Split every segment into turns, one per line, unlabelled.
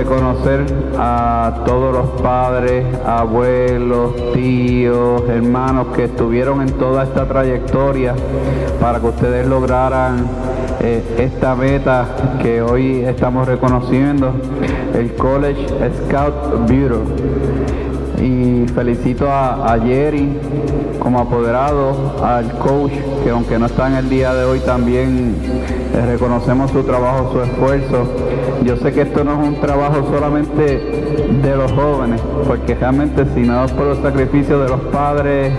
reconocer a todos los padres, abuelos, tíos, hermanos que estuvieron en toda esta trayectoria para que ustedes lograran eh, esta meta que hoy estamos reconociendo, el College Scout Bureau. Y felicito a, a Jerry como apoderado, al coach, que aunque no está en el día de hoy también eh, reconocemos su trabajo, su esfuerzo. Yo sé que esto no es un trabajo solamente de los jóvenes, porque realmente si no por los sacrificios de los padres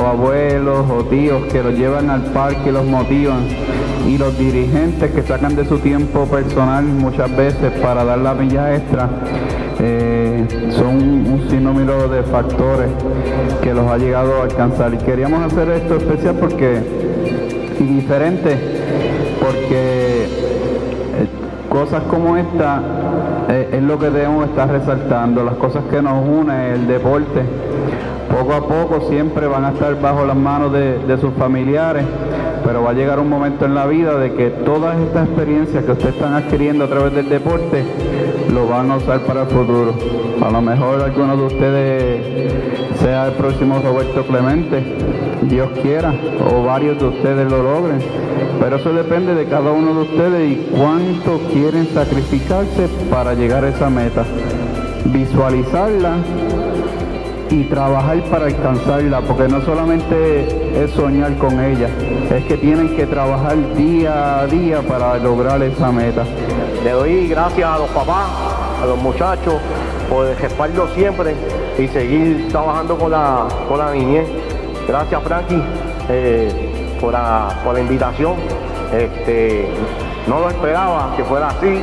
o abuelos o tíos que los llevan al parque y los motivan, y los dirigentes que sacan de su tiempo personal muchas veces para dar la milla extra, eh, son un sinnúmero de factores que los ha llegado a alcanzar. Y queríamos hacer esto especial porque, y diferente, porque eh, cosas como esta eh, es lo que debemos estar resaltando, las cosas que nos unen, el deporte. Poco a poco siempre van a estar bajo las manos de, de sus familiares, pero va a llegar un momento en la vida de que todas estas experiencias que ustedes están adquiriendo a través del deporte lo van a usar para el futuro. A lo mejor alguno de ustedes sea el próximo Roberto Clemente, Dios quiera, o varios de ustedes lo logren. Pero eso depende de cada uno de ustedes y cuánto quieren sacrificarse para llegar a esa meta. Visualizarla y trabajar para alcanzarla, porque no solamente es soñar con ella, es que tienen que trabajar día a día para lograr esa meta.
Le doy gracias a los papás, a los muchachos, por el siempre y seguir trabajando con la, con la niñez. Gracias Frankie eh, por, la, por la invitación. Este, no lo esperaba que fuera así.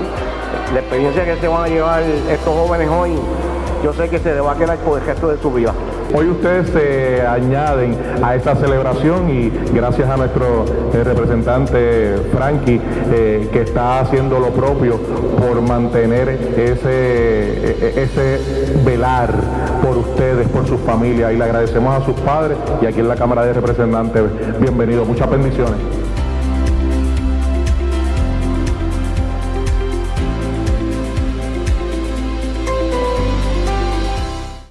La experiencia que se van a llevar estos jóvenes hoy yo sé que se le va a quedar por el resto de su vida.
Hoy ustedes se añaden a esta celebración y gracias a nuestro eh, representante Frankie eh, que está haciendo lo propio por mantener ese, e, e, ese velar por ustedes, por sus familias y le agradecemos a sus padres y aquí en la Cámara de Representantes, bienvenido, muchas bendiciones.